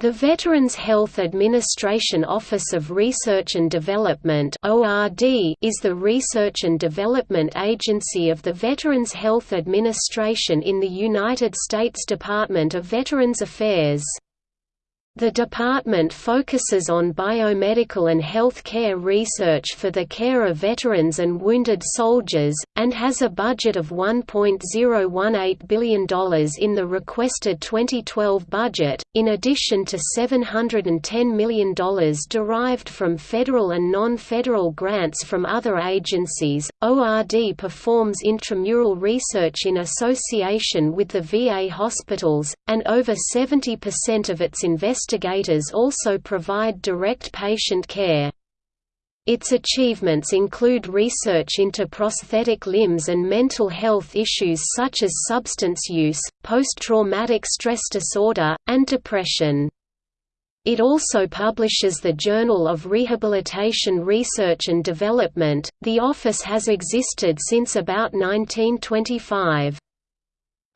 The Veterans Health Administration Office of Research and Development is the research and development agency of the Veterans Health Administration in the United States Department of Veterans Affairs. The department focuses on biomedical and health care research for the care of veterans and wounded soldiers, and has a budget of $1.018 billion in the requested 2012 budget, in addition to $710 million derived from federal and non-federal grants from other agencies. ORD performs intramural research in association with the VA hospitals, and over 70% of its investigations investigators also provide direct patient care. Its achievements include research into prosthetic limbs and mental health issues such as substance use, post-traumatic stress disorder, and depression. It also publishes the Journal of Rehabilitation Research and Development. The office has existed since about 1925.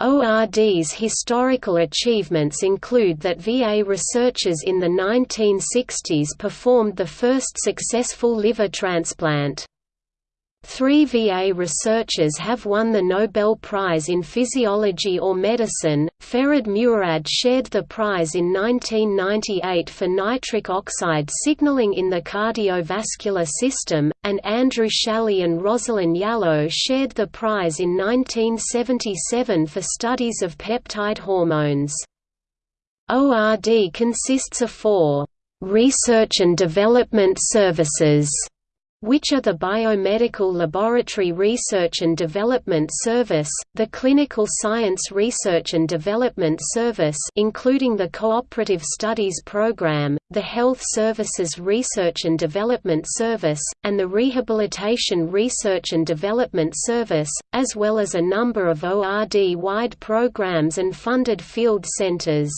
ORD's historical achievements include that VA researchers in the 1960s performed the first successful liver transplant. Three VA researchers have won the Nobel Prize in Physiology or Medicine. Ferid Murad shared the prize in 1998 for nitric oxide signaling in the cardiovascular system, and Andrew Schally and Rosalind Yalow shared the prize in 1977 for studies of peptide hormones. ORD consists of four research and development services which are the Biomedical Laboratory Research and Development Service, the Clinical Science Research and Development Service including the Cooperative Studies Program, the Health Services Research and Development Service, and the Rehabilitation Research and Development Service, as well as a number of ORD-wide programs and funded field centers.